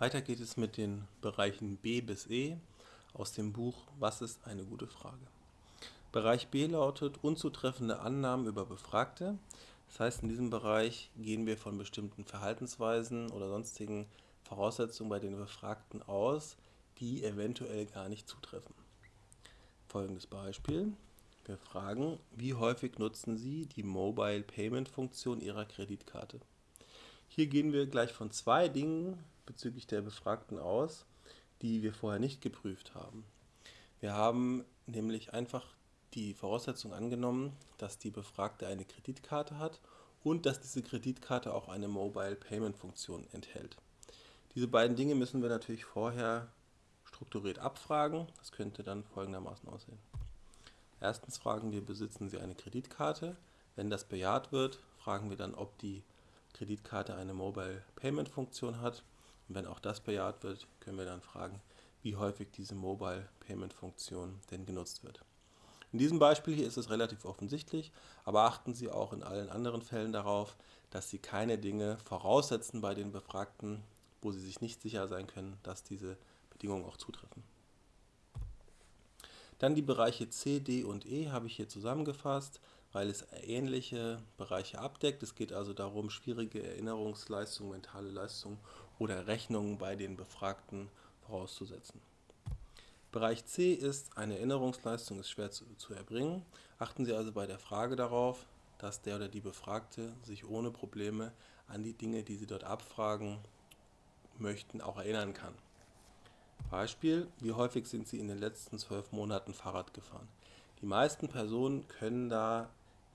Weiter geht es mit den Bereichen B bis E aus dem Buch Was ist eine gute Frage? Bereich B lautet unzutreffende Annahmen über Befragte. Das heißt, in diesem Bereich gehen wir von bestimmten Verhaltensweisen oder sonstigen Voraussetzungen bei den Befragten aus, die eventuell gar nicht zutreffen. Folgendes Beispiel. Wir fragen, wie häufig nutzen Sie die Mobile Payment Funktion Ihrer Kreditkarte? Hier gehen wir gleich von zwei Dingen bezüglich der Befragten aus, die wir vorher nicht geprüft haben. Wir haben nämlich einfach die Voraussetzung angenommen, dass die Befragte eine Kreditkarte hat und dass diese Kreditkarte auch eine Mobile Payment Funktion enthält. Diese beiden Dinge müssen wir natürlich vorher strukturiert abfragen. Das könnte dann folgendermaßen aussehen. Erstens fragen wir, besitzen Sie eine Kreditkarte? Wenn das bejaht wird, fragen wir dann, ob die Kreditkarte eine Mobile Payment Funktion hat und wenn auch das bejaht wird, können wir dann fragen, wie häufig diese Mobile Payment Funktion denn genutzt wird. In diesem Beispiel hier ist es relativ offensichtlich, aber achten Sie auch in allen anderen Fällen darauf, dass Sie keine Dinge voraussetzen bei den Befragten, wo Sie sich nicht sicher sein können, dass diese Bedingungen auch zutreffen. Dann die Bereiche C, D und E habe ich hier zusammengefasst, weil es ähnliche Bereiche abdeckt. Es geht also darum, schwierige Erinnerungsleistungen, mentale Leistungen oder Rechnungen bei den Befragten vorauszusetzen. Bereich C ist, eine Erinnerungsleistung ist schwer zu, zu, erbringen. Achten Sie also bei der Frage darauf, dass der oder die Befragte sich ohne Probleme an die Dinge, die Sie dort abfragen möchten, auch erinnern kann. Beispiel, wie häufig sind Sie in den letzten zwölf Monaten Fahrrad gefahren? Die meisten Personen können da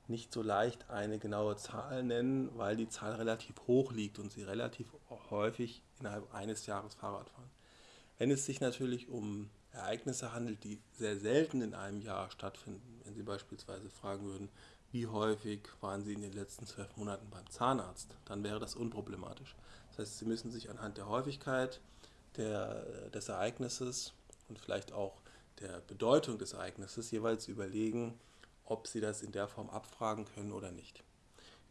nicht so leicht eine genaue Zahl nennen, weil die Zahl relativ hoch liegt und sie relativ häufig innerhalb eines Jahres Fahrrad fahren. Wenn es sich natürlich um Ereignisse handelt, die sehr selten in einem Jahr stattfinden, wenn Sie beispielsweise fragen würden, wie häufig waren Sie in den letzten zwölf Monaten beim Zahnarzt, dann wäre das unproblematisch. Das heißt, Sie müssen sich anhand der Häufigkeit der, des Ereignisses und vielleicht auch der Bedeutung des Ereignisses jeweils überlegen, ob Sie das in der Form abfragen können oder nicht.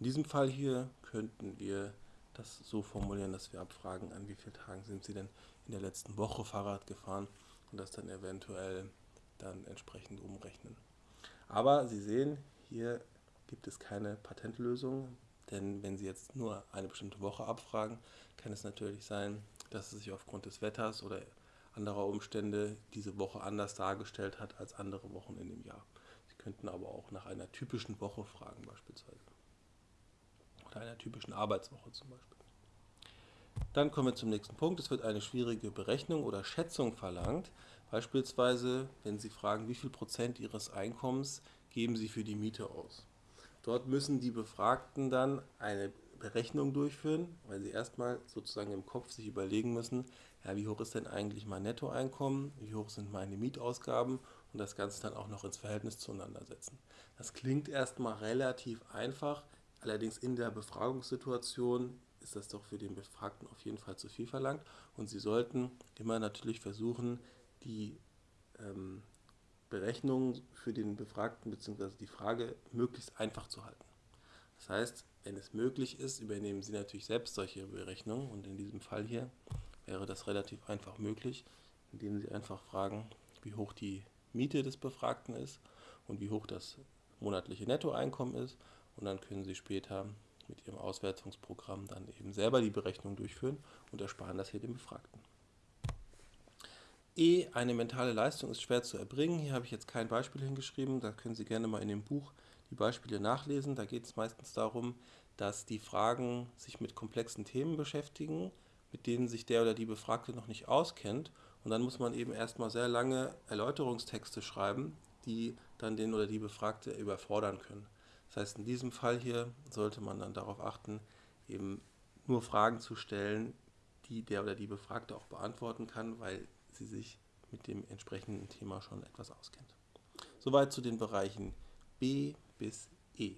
In diesem Fall hier könnten wir das so formulieren, dass wir abfragen, an wie vielen Tagen sind Sie denn in der letzten Woche Fahrrad gefahren und das dann eventuell dann entsprechend umrechnen. Aber Sie sehen, hier gibt es keine Patentlösung, denn wenn Sie jetzt nur eine bestimmte Woche abfragen, kann es natürlich sein, dass es sich aufgrund des Wetters oder anderer Umstände diese Woche anders dargestellt hat als andere Wochen in dem Jahr. Könnten aber auch nach einer typischen Woche fragen beispielsweise. Oder einer typischen Arbeitswoche zum Beispiel. Dann kommen wir zum nächsten Punkt. Es wird eine schwierige Berechnung oder Schätzung verlangt. Beispielsweise, wenn Sie fragen, wie viel Prozent Ihres Einkommens geben Sie für die Miete aus. Dort müssen die Befragten dann eine Berechnung durchführen, weil sie erstmal sozusagen im Kopf sich überlegen müssen, ja, wie hoch ist denn eigentlich mein Nettoeinkommen, wie hoch sind meine Mietausgaben und das Ganze dann auch noch ins Verhältnis zueinander setzen. Das klingt erstmal relativ einfach, allerdings in der Befragungssituation ist das doch für den Befragten auf jeden Fall zu viel verlangt und Sie sollten immer natürlich versuchen, die ähm, Berechnung für den Befragten bzw. die Frage möglichst einfach zu halten. Das heißt, wenn es möglich ist, übernehmen Sie natürlich selbst solche Berechnungen und in diesem Fall hier wäre das relativ einfach möglich, indem Sie einfach fragen, wie hoch die Miete des Befragten ist und wie hoch das monatliche Nettoeinkommen ist und dann können Sie später mit Ihrem Auswertungsprogramm dann eben selber die Berechnung durchführen und ersparen das hier dem Befragten. E, eine mentale Leistung ist schwer zu erbringen. Hier habe ich jetzt kein Beispiel hingeschrieben, da können Sie gerne mal in dem Buch die Beispiele nachlesen. Da geht es meistens darum, dass die Fragen sich mit komplexen Themen beschäftigen, mit denen sich der oder die Befragte noch nicht auskennt. Und dann muss man eben erstmal sehr lange Erläuterungstexte schreiben, die dann den oder die Befragte überfordern können. Das heißt, in diesem Fall hier sollte man dann darauf achten, eben nur Fragen zu stellen, die der oder die Befragte auch beantworten kann, weil sie sich mit dem entsprechenden Thema schon etwas auskennt. Soweit zu den Bereichen B bis E.